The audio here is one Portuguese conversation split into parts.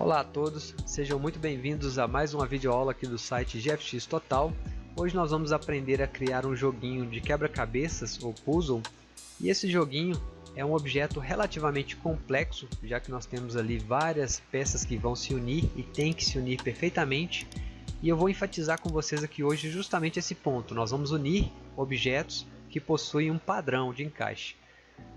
Olá a todos, sejam muito bem-vindos a mais uma videoaula aqui do site GFX Total. Hoje nós vamos aprender a criar um joguinho de quebra-cabeças ou puzzle e esse joguinho é um objeto relativamente complexo, já que nós temos ali várias peças que vão se unir e tem que se unir perfeitamente e eu vou enfatizar com vocês aqui hoje justamente esse ponto, nós vamos unir objetos que possuem um padrão de encaixe.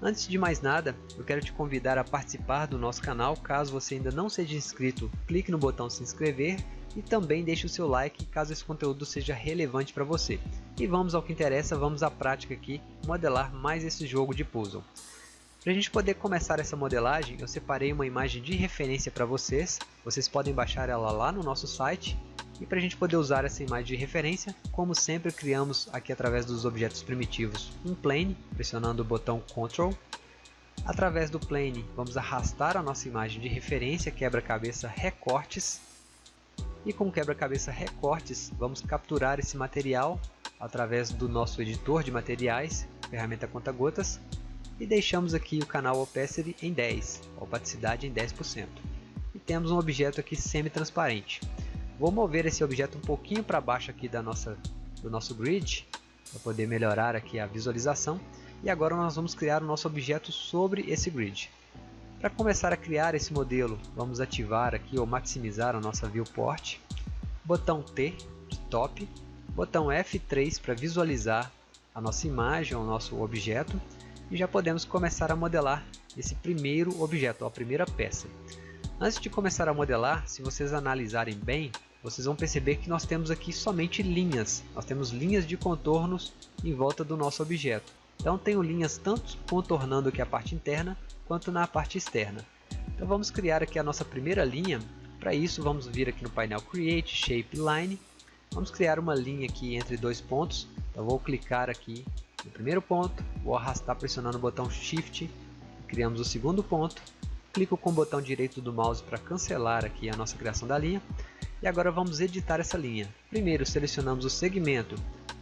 Antes de mais nada, eu quero te convidar a participar do nosso canal. Caso você ainda não seja inscrito, clique no botão se inscrever e também deixe o seu like caso esse conteúdo seja relevante para você. E vamos ao que interessa, vamos à prática aqui, modelar mais esse jogo de puzzle. Para a gente poder começar essa modelagem, eu separei uma imagem de referência para vocês. Vocês podem baixar ela lá no nosso site e para a gente poder usar essa imagem de referência, como sempre criamos aqui através dos objetos primitivos um plane, pressionando o botão Ctrl. Através do plane vamos arrastar a nossa imagem de referência quebra-cabeça recortes. E com quebra-cabeça recortes vamos capturar esse material através do nosso editor de materiais, ferramenta conta-gotas, e deixamos aqui o canal opacity em 10, opacidade em 10%. E temos um objeto aqui semi-transparente. Vou mover esse objeto um pouquinho para baixo aqui da nossa, do nosso grid, para poder melhorar aqui a visualização. E agora nós vamos criar o nosso objeto sobre esse grid. Para começar a criar esse modelo, vamos ativar aqui ou maximizar a nossa viewport. Botão T, Top. Botão F3 para visualizar a nossa imagem, o nosso objeto. E já podemos começar a modelar esse primeiro objeto, a primeira peça. Antes de começar a modelar, se vocês analisarem bem, vocês vão perceber que nós temos aqui somente linhas. Nós temos linhas de contornos em volta do nosso objeto. Então tenho linhas tanto contornando aqui a parte interna quanto na parte externa. Então vamos criar aqui a nossa primeira linha. Para isso vamos vir aqui no painel Create Shape Line. Vamos criar uma linha aqui entre dois pontos. Então vou clicar aqui no primeiro ponto, vou arrastar pressionando o botão Shift, criamos o segundo ponto. Clico com o botão direito do mouse para cancelar aqui a nossa criação da linha e agora vamos editar essa linha. Primeiro selecionamos o segmento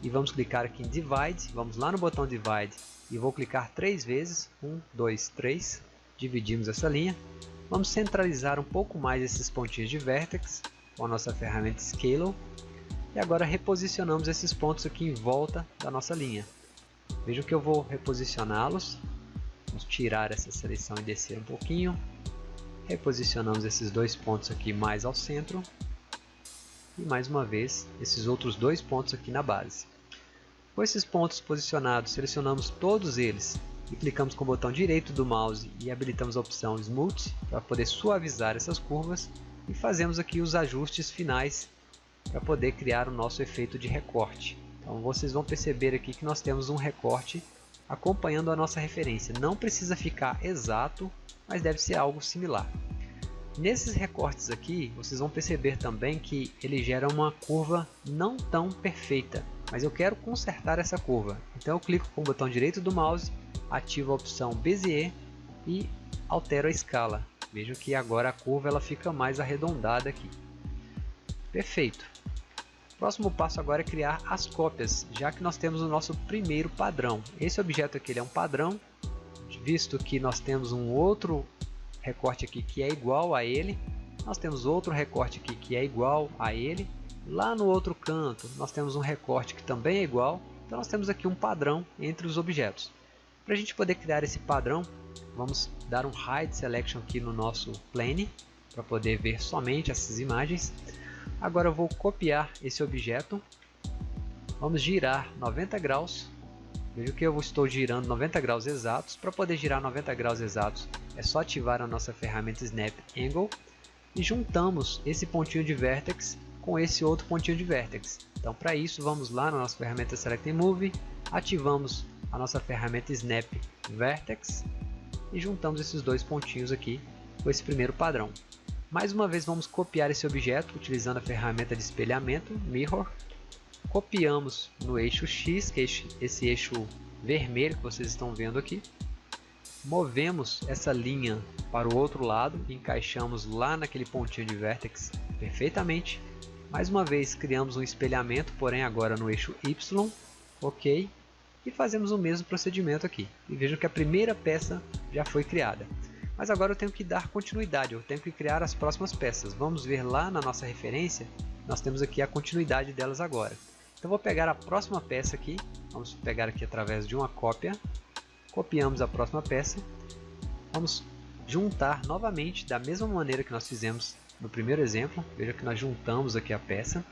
e vamos clicar aqui em Divide. Vamos lá no botão Divide e vou clicar três vezes. 1, 2, 3. Dividimos essa linha. Vamos centralizar um pouco mais esses pontinhos de Vertex com a nossa ferramenta Scale. E agora reposicionamos esses pontos aqui em volta da nossa linha. Vejam que eu vou reposicioná-los. Vamos tirar essa seleção e descer um pouquinho. Reposicionamos esses dois pontos aqui mais ao centro e mais uma vez esses outros dois pontos aqui na base. Com esses pontos posicionados, selecionamos todos eles e clicamos com o botão direito do mouse e habilitamos a opção Smooth para poder suavizar essas curvas e fazemos aqui os ajustes finais para poder criar o nosso efeito de recorte. Então vocês vão perceber aqui que nós temos um recorte acompanhando a nossa referência. Não precisa ficar exato, mas deve ser algo similar. Nesses recortes aqui, vocês vão perceber também que ele gera uma curva não tão perfeita, mas eu quero consertar essa curva. Então eu clico com o botão direito do mouse, ativo a opção Bezier e altero a escala. Veja que agora a curva ela fica mais arredondada aqui. Perfeito. Próximo passo agora é criar as cópias, já que nós temos o nosso primeiro padrão. Esse objeto aqui é um padrão, visto que nós temos um outro recorte aqui que é igual a ele. Nós temos outro recorte aqui que é igual a ele. Lá no outro canto nós temos um recorte que também é igual. Então nós temos aqui um padrão entre os objetos. Para a gente poder criar esse padrão, vamos dar um Hide Selection aqui no nosso plane para poder ver somente essas imagens. Agora eu vou copiar esse objeto. Vamos girar 90 graus Veja que eu estou girando 90 graus exatos. Para poder girar 90 graus exatos, é só ativar a nossa ferramenta Snap Angle e juntamos esse pontinho de Vertex com esse outro pontinho de Vertex. Então, para isso, vamos lá na nossa ferramenta Select Move, ativamos a nossa ferramenta Snap Vertex e juntamos esses dois pontinhos aqui com esse primeiro padrão. Mais uma vez, vamos copiar esse objeto utilizando a ferramenta de espelhamento Mirror copiamos no eixo X, que é esse eixo vermelho que vocês estão vendo aqui, movemos essa linha para o outro lado, encaixamos lá naquele pontinho de vértex perfeitamente. Mais uma vez criamos um espelhamento, porém agora no eixo Y, ok, e fazemos o mesmo procedimento aqui. E vejam que a primeira peça já foi criada. Mas agora eu tenho que dar continuidade, eu tenho que criar as próximas peças. Vamos ver lá na nossa referência, nós temos aqui a continuidade delas agora. Então vou pegar a próxima peça aqui, vamos pegar aqui através de uma cópia, copiamos a próxima peça, vamos juntar novamente da mesma maneira que nós fizemos no primeiro exemplo, veja que nós juntamos aqui a peça,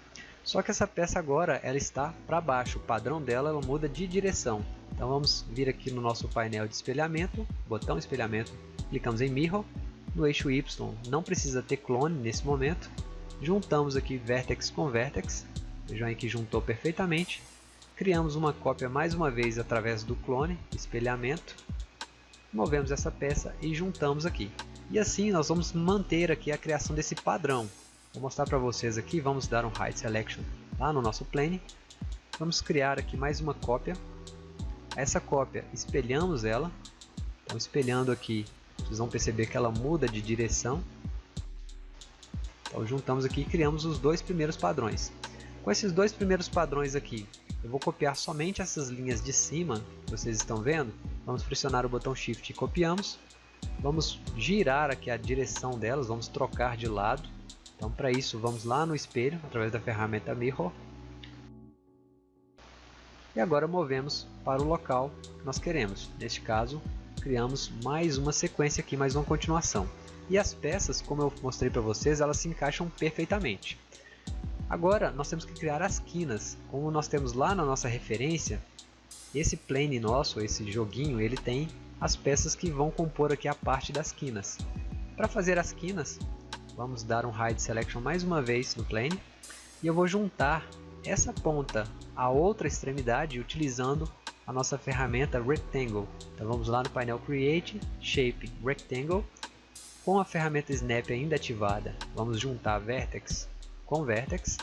só que essa peça agora ela está para baixo, o padrão dela ela muda de direção. Então vamos vir aqui no nosso painel de espelhamento, botão espelhamento, clicamos em Mirror, no eixo Y não precisa ter clone nesse momento, juntamos aqui Vertex com Vertex, vejam aí que juntou perfeitamente, criamos uma cópia mais uma vez através do clone, espelhamento, movemos essa peça e juntamos aqui. E assim nós vamos manter aqui a criação desse padrão. Vou mostrar para vocês aqui, vamos dar um Hide Selection lá no nosso plane. Vamos criar aqui mais uma cópia. Essa cópia, espelhamos ela. Então espelhando aqui, vocês vão perceber que ela muda de direção. Então juntamos aqui e criamos os dois primeiros padrões. Com esses dois primeiros padrões aqui, eu vou copiar somente essas linhas de cima, que vocês estão vendo. Vamos pressionar o botão Shift e copiamos. Vamos girar aqui a direção delas, vamos trocar de lado. Então para isso vamos lá no espelho, através da ferramenta Mirror. E agora movemos para o local que nós queremos. Neste caso, criamos mais uma sequência aqui, mais uma continuação. E as peças, como eu mostrei para vocês, elas se encaixam perfeitamente. Agora nós temos que criar as quinas. Como nós temos lá na nossa referência, esse plane nosso, esse joguinho, ele tem as peças que vão compor aqui a parte das quinas. Para fazer as quinas, vamos dar um Hide Selection mais uma vez no plane e eu vou juntar essa ponta à outra extremidade utilizando a nossa ferramenta Rectangle. Então vamos lá no painel Create, Shape, Rectangle. Com a ferramenta Snap ainda ativada, vamos juntar Vertex com Vertex.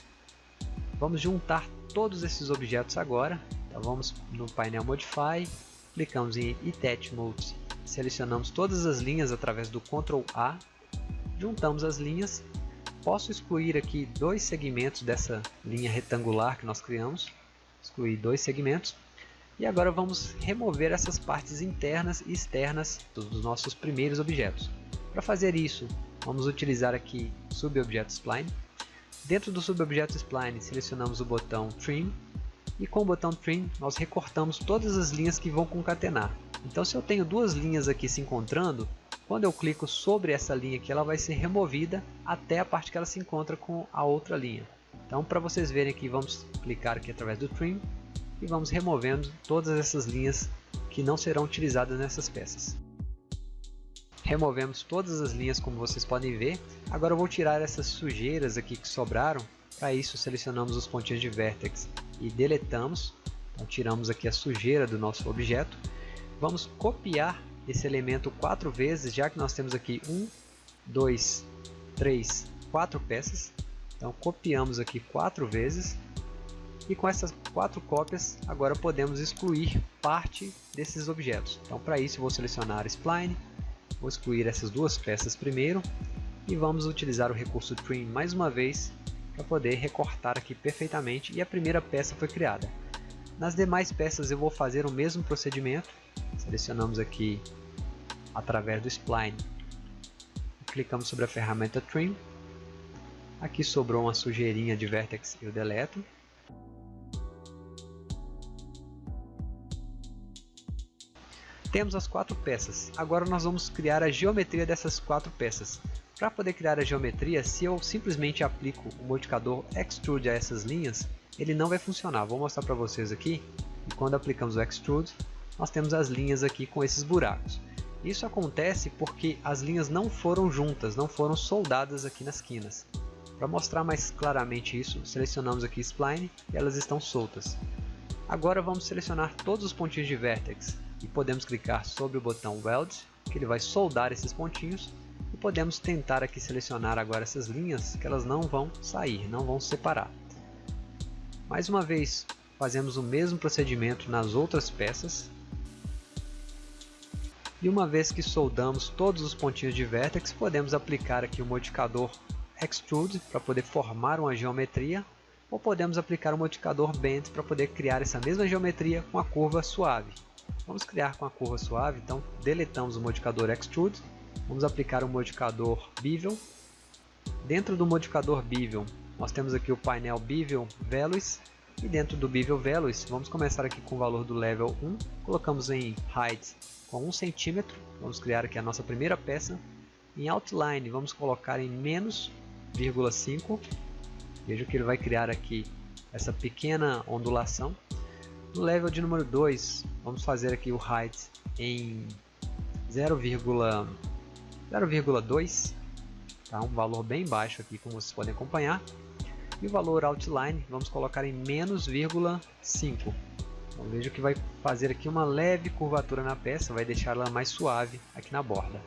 Vamos juntar todos esses objetos agora. Então vamos no painel Modify, clicamos em Attach Modes, selecionamos todas as linhas através do Ctrl A, juntamos as linhas, posso excluir aqui dois segmentos dessa linha retangular que nós criamos, excluir dois segmentos, e agora vamos remover essas partes internas e externas dos nossos primeiros objetos. Para fazer isso, vamos utilizar aqui Subobject Spline. Dentro do Subobject Spline, selecionamos o botão Trim e com o botão Trim nós recortamos todas as linhas que vão concatenar. Então se eu tenho duas linhas aqui se encontrando, quando eu clico sobre essa linha aqui, ela vai ser removida até a parte que ela se encontra com a outra linha. Então para vocês verem aqui, vamos clicar aqui através do Trim e vamos removendo todas essas linhas que não serão utilizadas nessas peças. Removemos todas as linhas como vocês podem ver. Agora eu vou tirar essas sujeiras aqui que sobraram. Para isso selecionamos os pontinhos de vértex e deletamos. Então tiramos aqui a sujeira do nosso objeto. Vamos copiar esse elemento quatro vezes, já que nós temos aqui um, dois, três, quatro peças. Então copiamos aqui quatro vezes. E com essas quatro cópias, agora podemos excluir parte desses objetos. Então para isso vou selecionar Spline, vou excluir essas duas peças primeiro e vamos utilizar o recurso Trim mais uma vez para poder recortar aqui perfeitamente e a primeira peça foi criada. Nas demais peças eu vou fazer o mesmo procedimento, selecionamos aqui através do Spline, clicamos sobre a ferramenta Trim, aqui sobrou uma sujeirinha de Vertex eu deleto, Temos as quatro peças, agora nós vamos criar a geometria dessas quatro peças. Para poder criar a geometria, se eu simplesmente aplico o modificador Extrude a essas linhas, ele não vai funcionar. Vou mostrar para vocês aqui. E quando aplicamos o Extrude, nós temos as linhas aqui com esses buracos. Isso acontece porque as linhas não foram juntas, não foram soldadas aqui nas quinas. Para mostrar mais claramente isso, selecionamos aqui Spline e elas estão soltas. Agora vamos selecionar todos os pontinhos de Vertex e podemos clicar sobre o botão Weld, que ele vai soldar esses pontinhos podemos tentar aqui selecionar agora essas linhas que elas não vão sair, não vão separar. Mais uma vez fazemos o mesmo procedimento nas outras peças. E uma vez que soldamos todos os pontinhos de vértex, podemos aplicar aqui o modificador Extrude para poder formar uma geometria ou podemos aplicar o modificador Bend para poder criar essa mesma geometria com a curva suave. Vamos criar com a curva suave, então deletamos o modificador Extrude vamos aplicar o modificador Bevel. Dentro do modificador Bevel, nós temos aqui o painel Bevel Values e dentro do Bevel Values, vamos começar aqui com o valor do level 1, colocamos em Height com 1 cm, vamos criar aqui a nossa primeira peça. Em Outline, vamos colocar em menos 0,5, veja que ele vai criar aqui essa pequena ondulação. No level de número 2, vamos fazer aqui o height em 0,2, tá? um valor bem baixo aqui, como vocês podem acompanhar. E o valor outline, vamos colocar em menos 0,5. Então veja que vai fazer aqui uma leve curvatura na peça, vai deixá-la mais suave aqui na borda.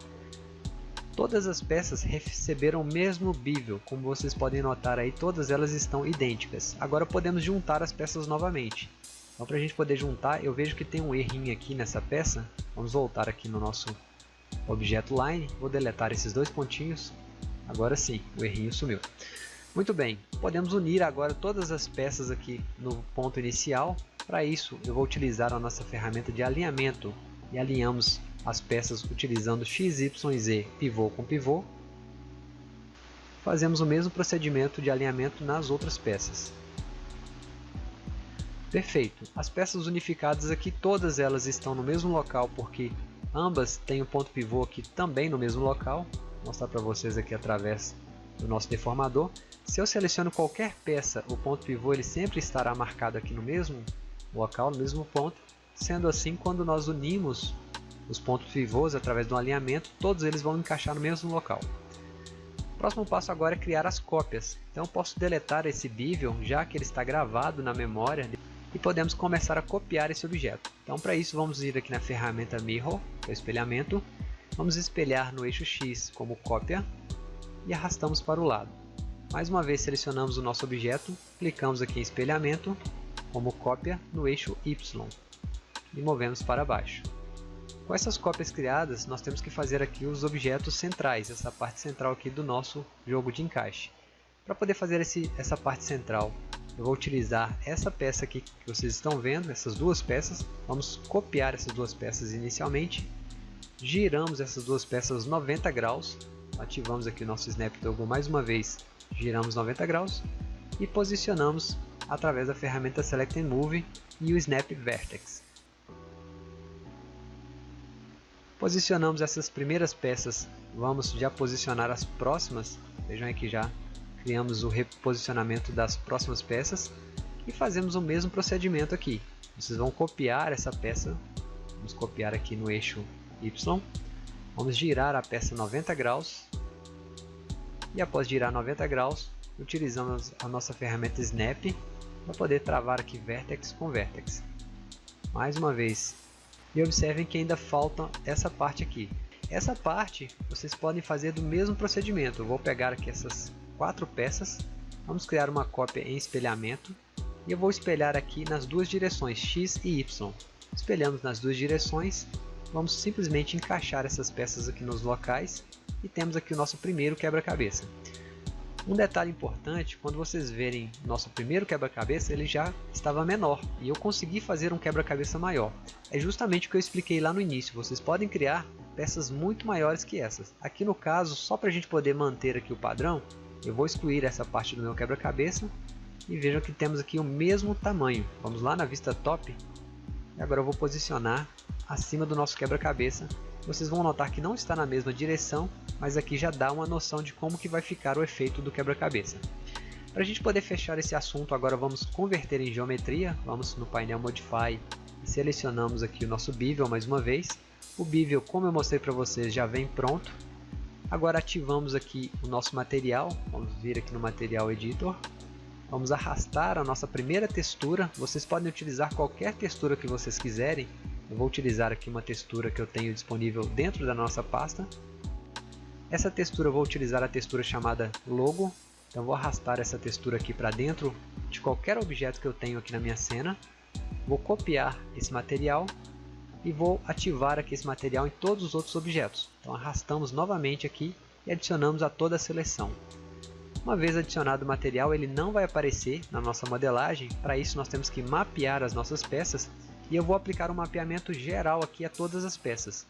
Todas as peças receberam o mesmo bevel, como vocês podem notar aí, todas elas estão idênticas. Agora podemos juntar as peças novamente. Então para a gente poder juntar, eu vejo que tem um errinho aqui nessa peça. Vamos voltar aqui no nosso objeto line, vou deletar esses dois pontinhos. Agora sim, o errinho sumiu. Muito bem, podemos unir agora todas as peças aqui no ponto inicial. Para isso, eu vou utilizar a nossa ferramenta de alinhamento e alinhamos as peças utilizando x, y z, pivô com pivô. Fazemos o mesmo procedimento de alinhamento nas outras peças. Perfeito. As peças unificadas aqui, todas elas estão no mesmo local, porque ambas têm o um ponto pivô aqui também no mesmo local. Vou mostrar para vocês aqui através do nosso deformador. Se eu seleciono qualquer peça, o ponto pivô ele sempre estará marcado aqui no mesmo local, no mesmo ponto. Sendo assim, quando nós unimos os pontos pivôs através do alinhamento, todos eles vão encaixar no mesmo local. O próximo passo agora é criar as cópias. Então eu posso deletar esse bevel, já que ele está gravado na memória e podemos começar a copiar esse objeto. Então para isso vamos ir aqui na ferramenta Mirror, que é o espelhamento, vamos espelhar no eixo X como cópia e arrastamos para o lado. Mais uma vez selecionamos o nosso objeto, clicamos aqui em espelhamento como cópia no eixo Y e movemos para baixo. Com essas cópias criadas, nós temos que fazer aqui os objetos centrais, essa parte central aqui do nosso jogo de encaixe. Para poder fazer esse, essa parte central, eu vou utilizar essa peça aqui que vocês estão vendo, essas duas peças. Vamos copiar essas duas peças inicialmente. Giramos essas duas peças 90 graus. Ativamos aqui o nosso Snap Toggle mais uma vez. Giramos 90 graus. E posicionamos através da ferramenta Select and Move e o Snap Vertex. Posicionamos essas primeiras peças. Vamos já posicionar as próximas. Vejam aqui já criamos o reposicionamento das próximas peças e fazemos o mesmo procedimento aqui. Vocês vão copiar essa peça, vamos copiar aqui no eixo Y, vamos girar a peça 90 graus e após girar 90 graus, utilizamos a nossa ferramenta Snap para poder travar aqui Vertex com Vertex. Mais uma vez, e observem que ainda falta essa parte aqui. Essa parte vocês podem fazer do mesmo procedimento. Eu vou pegar aqui essas quatro peças, vamos criar uma cópia em espelhamento e eu vou espelhar aqui nas duas direções X e Y. Espelhamos nas duas direções, vamos simplesmente encaixar essas peças aqui nos locais e temos aqui o nosso primeiro quebra-cabeça. Um detalhe importante, quando vocês verem nosso primeiro quebra-cabeça, ele já estava menor e eu consegui fazer um quebra-cabeça maior. É justamente o que eu expliquei lá no início, vocês podem criar peças muito maiores que essas. Aqui no caso, só para a gente poder manter aqui o padrão, eu vou excluir essa parte do meu quebra-cabeça e vejam que temos aqui o mesmo tamanho. Vamos lá na vista top e agora eu vou posicionar acima do nosso quebra-cabeça. Vocês vão notar que não está na mesma direção, mas aqui já dá uma noção de como que vai ficar o efeito do quebra-cabeça. Para a gente poder fechar esse assunto, agora vamos converter em geometria. Vamos no painel Modify e selecionamos aqui o nosso Bevel mais uma vez. O Bevel, como eu mostrei para vocês, já vem pronto. Agora ativamos aqui o nosso material, vamos vir aqui no Material Editor, vamos arrastar a nossa primeira textura, vocês podem utilizar qualquer textura que vocês quiserem, eu vou utilizar aqui uma textura que eu tenho disponível dentro da nossa pasta. Essa textura eu vou utilizar a textura chamada Logo, então vou arrastar essa textura aqui para dentro de qualquer objeto que eu tenho aqui na minha cena, vou copiar esse material e vou ativar aqui esse material em todos os outros objetos. Então arrastamos novamente aqui e adicionamos a toda a seleção. Uma vez adicionado o material, ele não vai aparecer na nossa modelagem, para isso nós temos que mapear as nossas peças e eu vou aplicar um mapeamento geral aqui a todas as peças.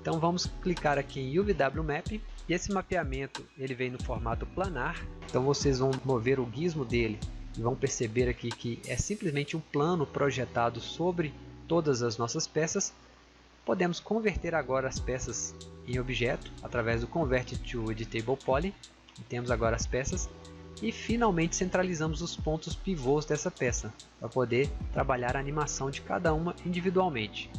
Então vamos clicar aqui em UVW Map e esse mapeamento ele vem no formato planar. Então vocês vão mover o gizmo dele e vão perceber aqui que é simplesmente um plano projetado sobre todas as nossas peças. Podemos converter agora as peças em objeto através do Convert to Editable Poly. E temos agora as peças e finalmente centralizamos os pontos pivôs dessa peça para poder trabalhar a animação de cada uma individualmente.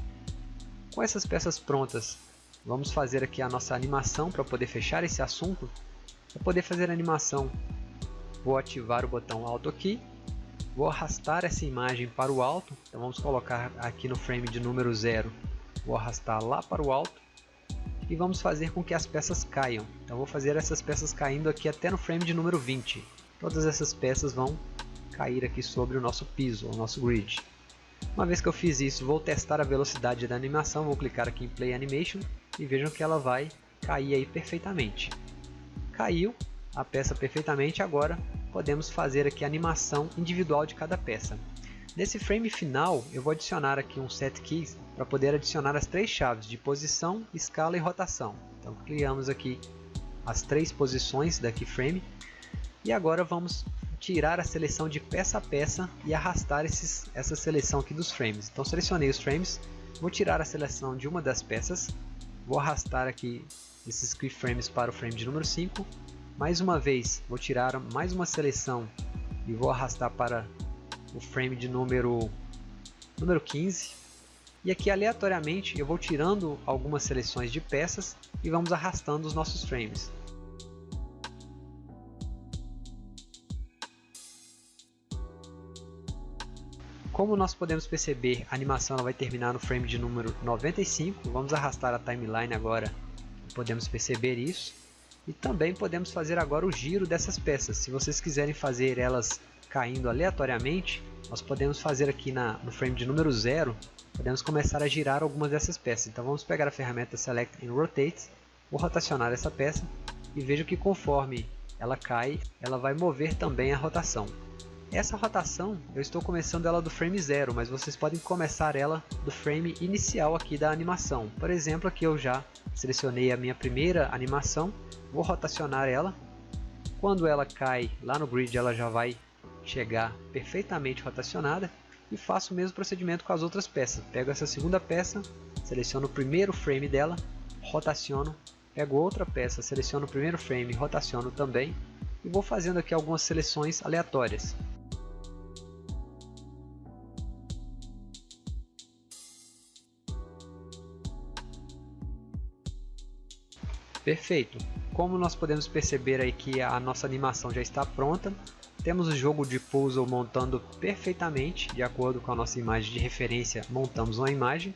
Com essas peças prontas, vamos fazer aqui a nossa animação para poder fechar esse assunto. Para poder fazer a animação, vou ativar o botão Auto aqui, vou arrastar essa imagem para o alto, então vamos colocar aqui no frame de número 0, vou arrastar lá para o alto e vamos fazer com que as peças caiam. Então vou fazer essas peças caindo aqui até no frame de número 20. Todas essas peças vão cair aqui sobre o nosso piso, o nosso grid. Uma vez que eu fiz isso, vou testar a velocidade da animação, vou clicar aqui em Play Animation e vejam que ela vai cair aí perfeitamente. Caiu a peça perfeitamente, agora podemos fazer aqui a animação individual de cada peça. Nesse frame final, eu vou adicionar aqui um set keys para poder adicionar as três chaves de posição, escala e rotação. Então criamos aqui as três posições da keyframe e agora vamos tirar a seleção de peça a peça e arrastar esses, essa seleção aqui dos frames. Então selecionei os frames, vou tirar a seleção de uma das peças, vou arrastar aqui esses keyframes para o frame de número 5. Mais uma vez, vou tirar mais uma seleção e vou arrastar para o frame de número, número 15. E aqui aleatoriamente eu vou tirando algumas seleções de peças e vamos arrastando os nossos frames. Como nós podemos perceber, a animação vai terminar no frame de número 95. Vamos arrastar a timeline agora, podemos perceber isso. E também podemos fazer agora o giro dessas peças. Se vocês quiserem fazer elas caindo aleatoriamente, nós podemos fazer aqui na, no frame de número 0, podemos começar a girar algumas dessas peças. Então vamos pegar a ferramenta Select and Rotate, vou rotacionar essa peça e vejo que conforme ela cai, ela vai mover também a rotação. Essa rotação, eu estou começando ela do frame 0, mas vocês podem começar ela do frame inicial aqui da animação. Por exemplo, aqui eu já selecionei a minha primeira animação, vou rotacionar ela. Quando ela cai lá no grid, ela já vai chegar perfeitamente rotacionada e faço o mesmo procedimento com as outras peças. Pego essa segunda peça, seleciono o primeiro frame dela, rotaciono, pego outra peça, seleciono o primeiro frame, rotaciono também e vou fazendo aqui algumas seleções aleatórias. Perfeito! Como nós podemos perceber aí que a nossa animação já está pronta, temos o jogo de puzzle montando perfeitamente, de acordo com a nossa imagem de referência, montamos uma imagem.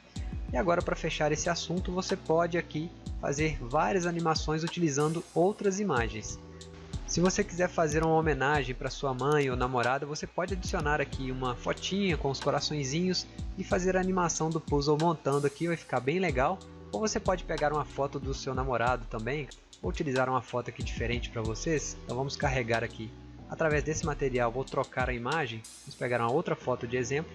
E agora para fechar esse assunto, você pode aqui fazer várias animações utilizando outras imagens. Se você quiser fazer uma homenagem para sua mãe ou namorada, você pode adicionar aqui uma fotinha com os coraçõezinhos e fazer a animação do puzzle montando aqui, vai ficar bem legal. Ou você pode pegar uma foto do seu namorado também, ou utilizar uma foto aqui diferente para vocês. Então vamos carregar aqui Através desse material vou trocar a imagem, vamos pegar uma outra foto de exemplo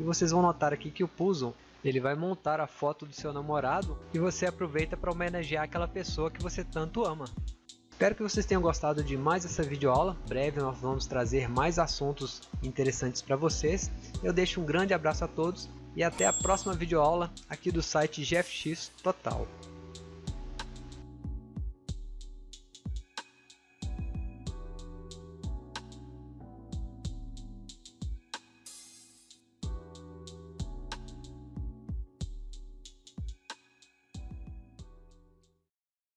e vocês vão notar aqui que o puzzle ele vai montar a foto do seu namorado e você aproveita para homenagear aquela pessoa que você tanto ama. Espero que vocês tenham gostado de mais essa videoaula. Breve nós vamos trazer mais assuntos interessantes para vocês. Eu deixo um grande abraço a todos e até a próxima videoaula aqui do site GFX Total.